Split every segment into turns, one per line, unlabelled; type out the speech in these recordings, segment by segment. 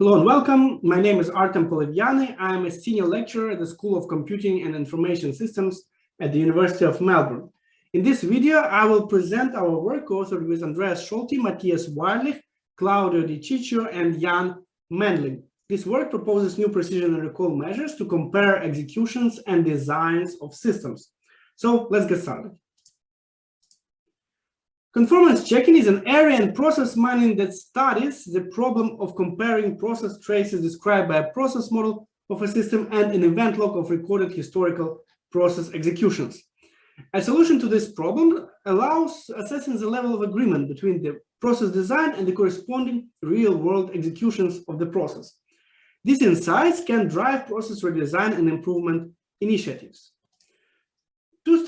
Hello and welcome. My name is Artem Polyvyanyy. I am a senior lecturer at the School of Computing and Information Systems at the University of Melbourne. In this video, I will present our work authored with Andreas Solti, Matthias Weidlich, Claudio Di Ciccio, and Jan Mendling. This work proposes new precision and recall measures to compare executions and designs of systems. So let's get started. Conformance checking is an area in process mining that studies the problem of comparing process traces described by a process model of a system and an event log of recorded historical process executions. A solution to this problem allows assessing the level of agreement between the process design and the corresponding real-world executions of the process. These insights can drive process redesign and improvement initiatives.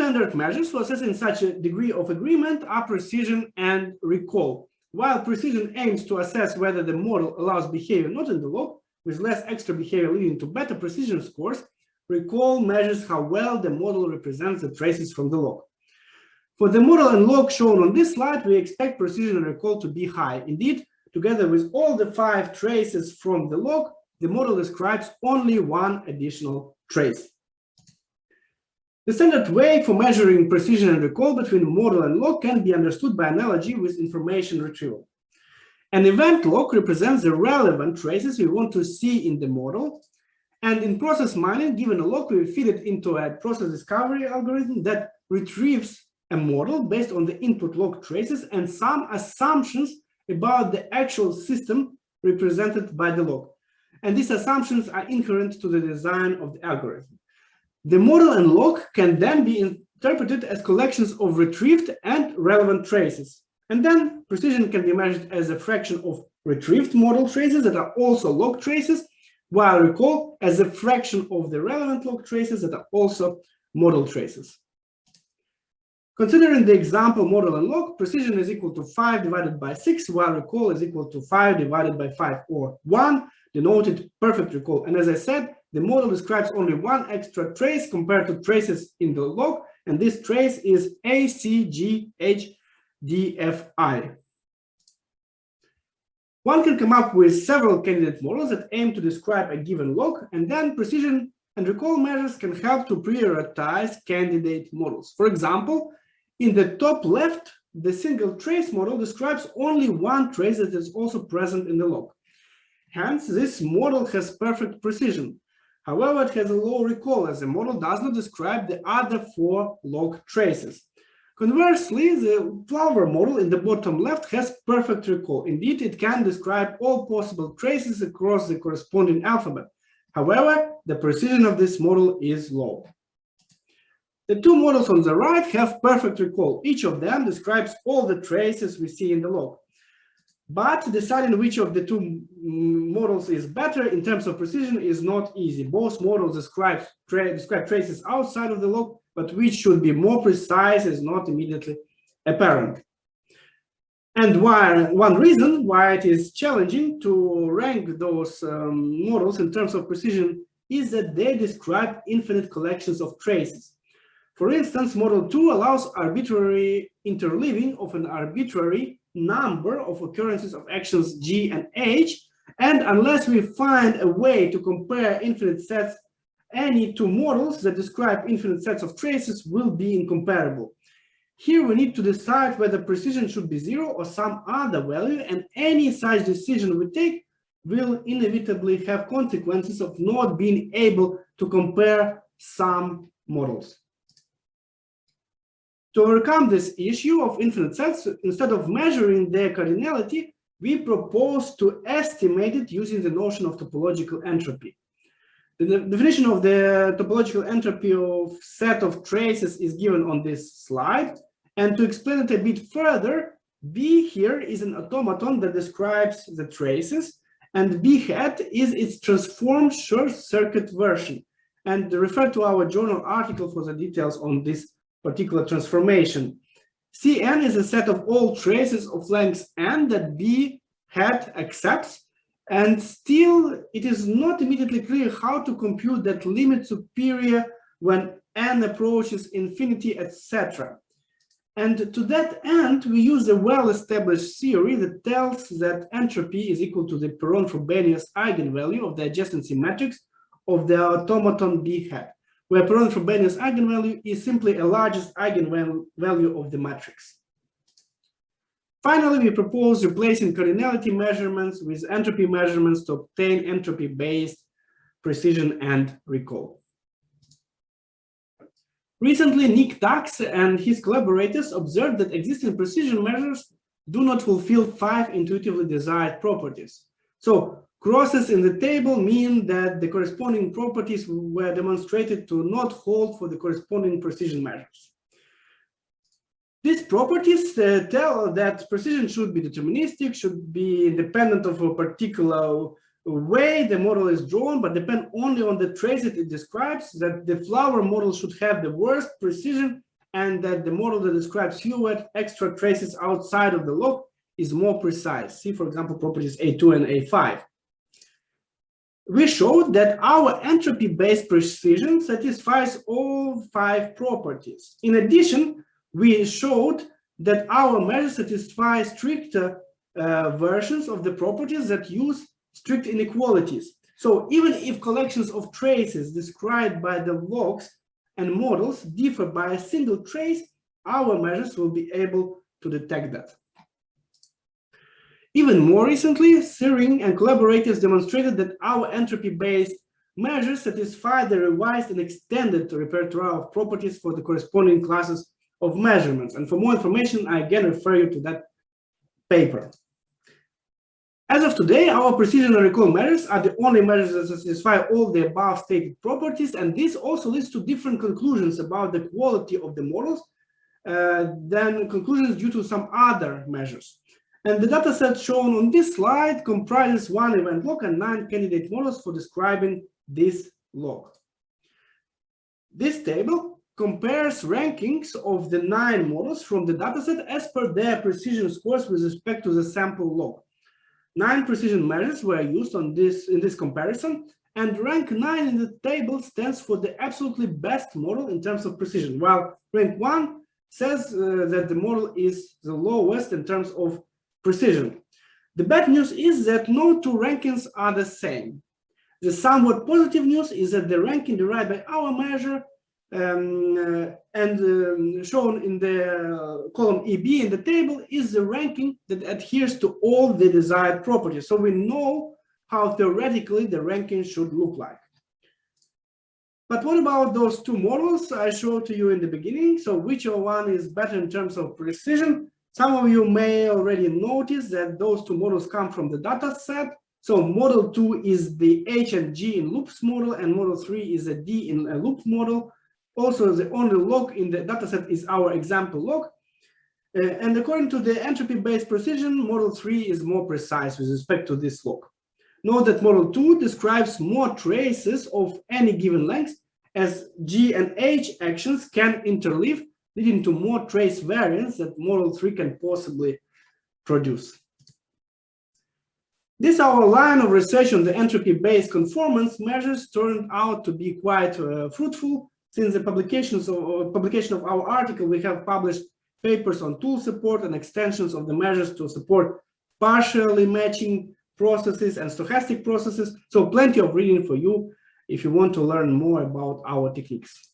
Standard measures for assessing such a degree of agreement are precision and recall. While precision aims to assess whether the model allows behavior not in the log, with less extra behavior leading to better precision scores, recall measures how well the model represents the traces from the log. For the model and log shown on this slide, we expect precision and recall to be high. Indeed, together with all the five traces from the log, the model describes only one additional trace. The standard way for measuring precision and recall between model and log can be understood by analogy with information retrieval. An event log represents the relevant traces we want to see in the model. And in process mining, given a log, we feed it into a process discovery algorithm that retrieves a model based on the input log traces and some assumptions about the actual system represented by the log. And these assumptions are inherent to the design of the algorithm. The model and log can then be interpreted as collections of retrieved and relevant traces. And then precision can be measured as a fraction of retrieved model traces that are also log traces, while recall as a fraction of the relevant log traces that are also model traces. Considering the example model and log, precision is equal to 5 divided by 6, while recall is equal to 5 divided by 5, or 1, denoted perfect recall. And as I said, the model describes only one extra trace compared to traces in the log, and this trace is ACGHDFI. One can come up with several candidate models that aim to describe a given log, and then precision and recall measures can help to prioritize candidate models. For example, in the top left, the single trace model describes only one trace that is also present in the log. Hence, this model has perfect precision. However, it has a low recall as the model does not describe the other four log traces. Conversely, the flower model in the bottom left has perfect recall. Indeed, it can describe all possible traces across the corresponding alphabet. However, the precision of this model is low. The two models on the right have perfect recall. Each of them describes all the traces we see in the log. But deciding which of the two models is better in terms of precision is not easy. Both models describe, tra describe traces outside of the log, but which should be more precise is not immediately apparent. And why, one reason why it is challenging to rank those um, models in terms of precision is that they describe infinite collections of traces. For instance, model 2 allows arbitrary interleaving of an arbitrary number of occurrences of actions G and H, and unless we find a way to compare infinite sets, any two models that describe infinite sets of traces will be incomparable. Here we need to decide whether precision should be zero or some other value, and any such decision we take will inevitably have consequences of not being able to compare some models. To overcome this issue of infinite sets, instead of measuring their cardinality, we propose to estimate it using the notion of topological entropy. The definition of the topological entropy of set of traces is given on this slide. And to explain it a bit further, B here is an automaton that describes the traces, and B hat is its transformed short circuit version. And refer to our journal article for the details on this particular transformation. Cn is a set of all traces of length n that B hat accepts, and still it is not immediately clear how to compute that limit superior when n approaches infinity, etc. And to that end, we use a well-established theory that tells that entropy is equal to the Perron-Frobenius eigenvalue of the adjacency matrix of the automaton B hat, where Perron-Frobenius eigenvalue is simply a largest eigenvalue of the matrix. Finally, we propose replacing cardinality measurements with entropy measurements to obtain entropy-based precision and recall. Recently, Niek Tax and his collaborators observed that existing precision measures do not fulfill five intuitively desired properties. So crosses in the table mean that the corresponding properties were demonstrated to not hold for the corresponding precision measures. These properties uh, tell that precision should be deterministic, should be independent of a particular way the model is drawn, but depend only on the trace it describes, that the flower model should have the worst precision, and that the model that describes fewer extra traces outside of the log is more precise. See, for example, properties A2 and A5. We showed that our entropy-based precision satisfies all five properties. In addition, we showed that our measure satisfies stricter uh, versions of the properties that use strict inequalities. So even if collections of traces described by the logs and models differ by a single trace, our measures will be able to detect that. Even more recently, Syring and collaborators demonstrated that our entropy-based measures satisfy the revised and extended repertoire of properties for the corresponding classes of measurements. And for more information, I again refer you to that paper. As of today, our precision and recall measures are the only measures that satisfy all the above stated properties, and this also leads to different conclusions about the quality of the models uh, than conclusions due to some other measures. And the dataset shown on this slide comprises one event log and nine candidate models for describing this log. This table compares rankings of the nine models from the dataset as per their precision scores with respect to the sample log. Nine precision measures were used on this in this comparison, and rank 9 in the table stands for the absolutely best model in terms of precision, while rank 1 says uh, that the model is the lowest in terms of precision. The bad news is that no two rankings are the same. The somewhat positive news is that the ranking derived by our measure um, uh, and um, shown in the column EB in the table is the ranking that adheres to all the desired properties. So we know how theoretically the ranking should look like. But what about those two models I showed to you in the beginning? So which one is better in terms of precision? Some of you may already notice that those two models come from the data set. So model two is the H and G in loops model and model three is a D in a loop model. Also, the only log in the dataset is our example log. Uh, and according to the entropy-based precision, model 3 is more precise with respect to this log. Note that model 2 describes more traces of any given length as G and H actions can interleave, leading to more trace variance that model 3 can possibly produce. This our line of research on the entropy-based conformance measures turned out to be quite uh, fruitful since the publications of, publication of our article, we have published papers on tool support and extensions of the measures to support partially matching processes and stochastic processes. So plenty of reading for you if you want to learn more about our techniques.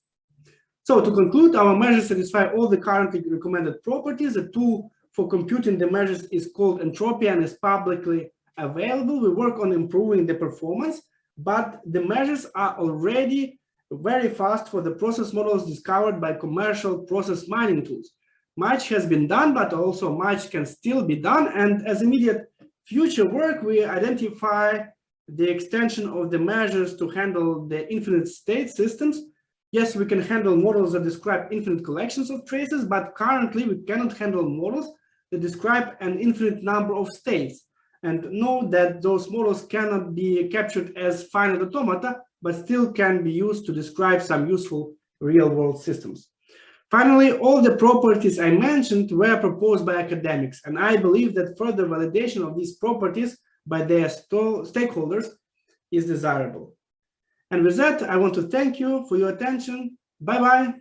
So to conclude, our measures satisfy all the currently recommended properties. The tool for computing the measures is called Entropia and is publicly available. We work on improving the performance, but the measures are already very fast for the process models discovered by commercial process mining tools. Much has been done, but also much can still be done. And as immediate future work, we identify the extension of the measures to handle the infinite state systems. Yes, we can handle models that describe infinite collections of traces, but currently we cannot handle models that describe an infinite number of states. And know that those models cannot be captured as finite automata, but still can be used to describe some useful real-world systems. Finally, all the properties I mentioned were proposed by academics, and I believe that further validation of these properties by their stakeholders is desirable. And with that, I want to thank you for your attention. Bye-bye.